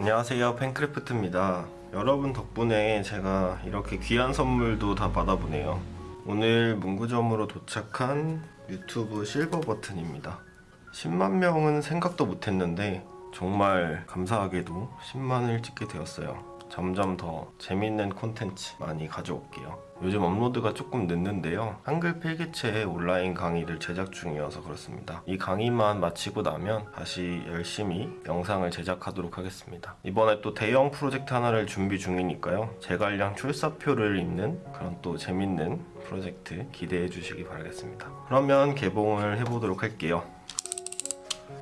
안녕하세요 팬크래프트입니다. 여러분 덕분에 제가 이렇게 귀한 선물도 다 받아보네요. 오늘 문구점으로 도착한 유튜브 실버 버튼입니다. 10만 명은 생각도 못했는데 정말 감사하게도 10만을 찍게 되었어요 점점 더 재밌는 콘텐츠 많이 가져올게요. 요즘 업로드가 조금 늦는데요. 한글 필기체 온라인 강의를 제작 중이어서 그렇습니다. 이 강의만 마치고 나면 다시 열심히 영상을 제작하도록 하겠습니다. 이번에 또 대형 프로젝트 하나를 준비 중이니까요. 제갈량 출사표를 읽는 그런 또 재밌는 프로젝트 기대해 주시기 바라겠습니다. 그러면 개봉을 해보도록 할게요.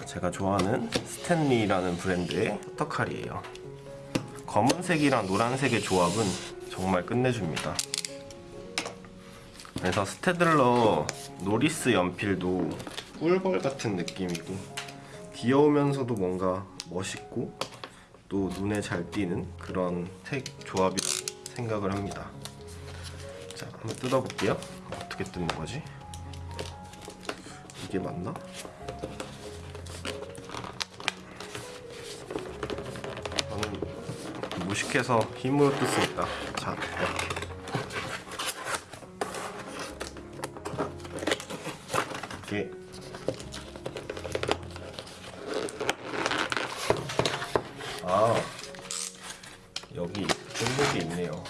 제가 좋아하는 스탠리라는 브랜드의 커터칼이에요 검은색이랑 노란색의 조합은 정말 끝내줍니다 그래서 스테들러 노리스 연필도 꿀벌 같은 느낌이고 귀여우면서도 뭔가 멋있고 또 눈에 잘 띄는 그런 색 조합이라고 생각을 합니다 자 한번 뜯어볼게요 어떻게 뜯는 거지? 이게 맞나? 저는 무식해서 힘으로 뜯습니다. 자 이렇게. 이렇게. 아 여기 게 있네요.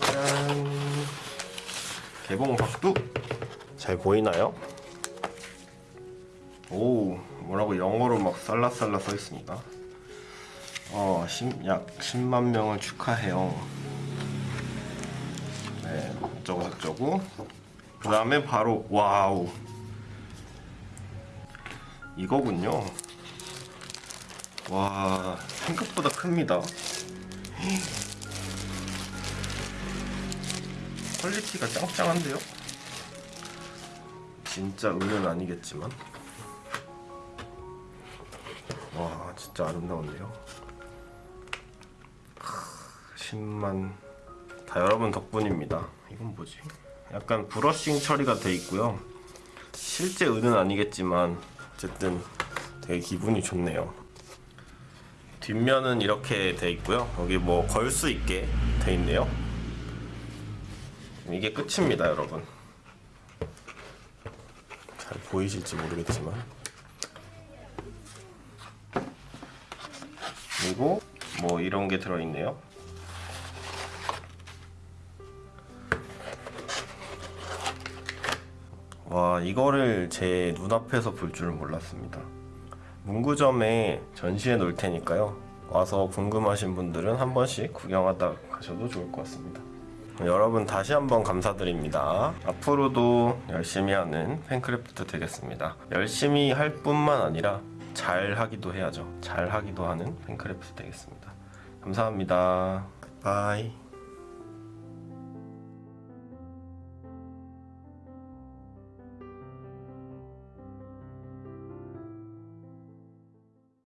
짠. 개봉 박두 잘 보이나요? 오 뭐라고 영어로 막 쏼라쏼라 써 있습니다. 어, 심, 약 10만 명을 축하해요. 네, 어쩌고 저쩌고. 그 다음에 바로 와우. 이거군요. 와 생각보다 큽니다. quality가 짱짱한데요? 진짜 은은 아니겠지만 와 진짜 아름다운데요? 10만. 다 여러분 덕분입니다. 이건 뭐지? 약간 brushing 처리가 돼 있고요. 실제 은은 아니겠지만 어쨌든 되게 기분이 좋네요. 뒷면은 이렇게 돼 있고요. 여기 뭐 걸 수 있게 돼 있네요. 이게 끝입니다 여러분. 잘 보이실지 모르겠지만 그리고 뭐 이런 게 들어있네요. 와 이거를 제 눈앞에서 볼 줄은 몰랐습니다. 문구점에 전시해 놓을 테니까요. 와서 궁금하신 분들은 한 번씩 구경하다 가셔도 좋을 것 같습니다. 여러분 다시 한번 감사드립니다. 앞으로도 열심히 하는 펜크래프트 되겠습니다. 열심히 할 뿐만 아니라 잘 하기도 해야죠. 잘 하기도 하는 펜크래프트 되겠습니다. 감사합니다. bye